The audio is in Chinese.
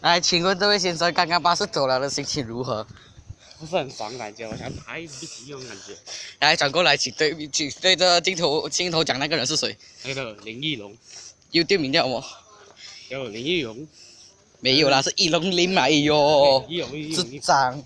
来，请问这位先生，刚刚巴士走了的心情如何？不是很爽感觉，我想打一笔急用感觉。来，转过来，请对，请对着镜头镜头讲那个人是谁？那个林义龙。有店名叫吗？叫林义龙。没有啦，是义龙林来哟。义龙，义龙，